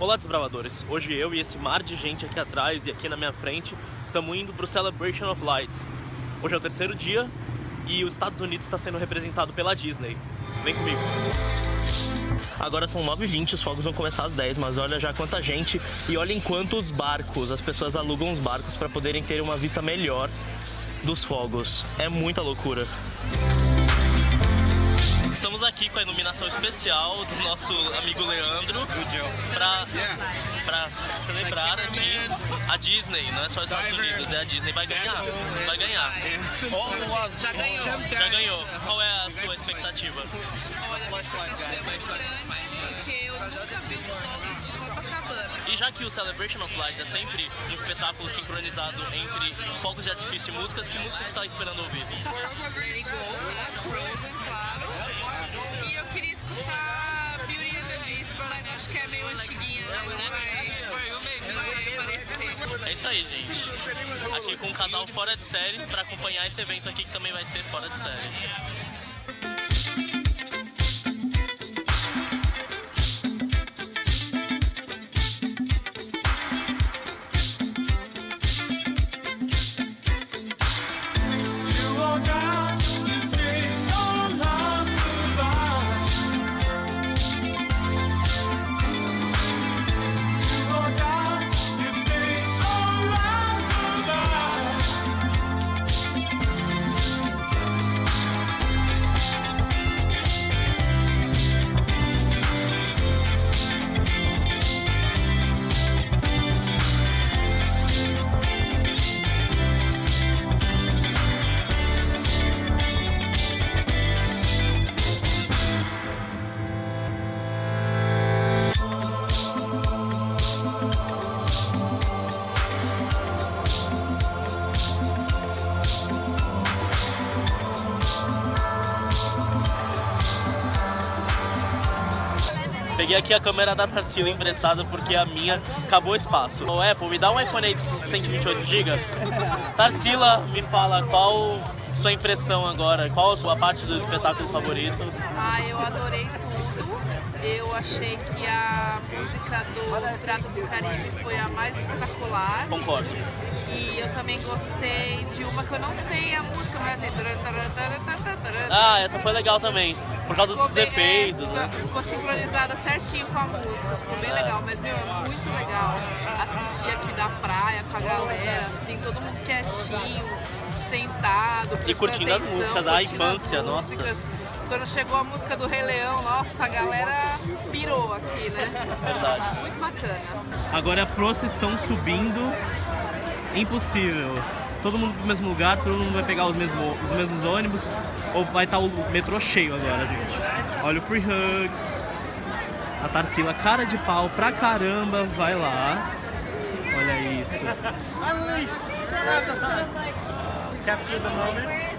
Olá, desbravadores! Hoje eu e esse mar de gente aqui atrás e aqui na minha frente estamos indo para o Celebration of Lights. Hoje é o terceiro dia e os Estados Unidos está sendo representado pela Disney. Vem comigo! Agora são 9h20, os fogos vão começar às 10 mas olha já quanta gente e olhem quantos barcos, as pessoas alugam os barcos para poderem ter uma vista melhor dos fogos. É muita loucura. Estamos aqui com a iluminação especial do nosso amigo Leandro para celebrar aqui a Disney, não é só os Estados Unidos, é a Disney vai ganhar, vai ganhar. Já ganhou. Já ganhou. Qual é a sua expectativa? Olha, a expectativa é muito grande, porque eu nunca vi os fogos de Copacabana. E já que o Celebration of Lights é sempre um espetáculo sincronizado entre fogos de artifício e músicas, que música você está esperando ouvir? Let It Go, né? Frozen, claro. Isso aí, gente. Aqui com um casal fora de série para acompanhar esse evento aqui que também vai ser fora de série. Peguei aqui a câmera da Tarsila emprestada porque a minha acabou o espaço. Ô Apple, me dá um iPhone aí de 128GB. Tarsila, me fala qual sua impressão agora, qual a sua parte do espetáculo favorito? Ah, eu adorei tudo. Eu achei que a música do Piratas do Caribe foi a mais espetacular. Concordo. E eu também gostei de uma que eu não sei a música, mas é... Ah, essa foi legal também, por causa Ficou dos bem- efeitos, é, né? Ficou sincronizada certinho com a música, ficou bem legal. Mas, meu, é muito legal assistir aqui da praia com a galera, assim, todo mundo quietinho, sentado. prestando curtindo as atenção, músicas, a curtindo as infância, nossa. Quando chegou a música do Rei Leão, nossa, a galera pirou aqui, né? Verdade. Muito bacana. Agora a procissão subindo, impossível. Todo mundo no mesmo lugar, todo mundo vai pegar os mesmos, os mesmos ônibus, ou vai estar o metrô cheio agora, gente. Olha o Free Hugs, a Tarsila, cara de pau pra caramba, vai lá. Olha isso. Capture the moment.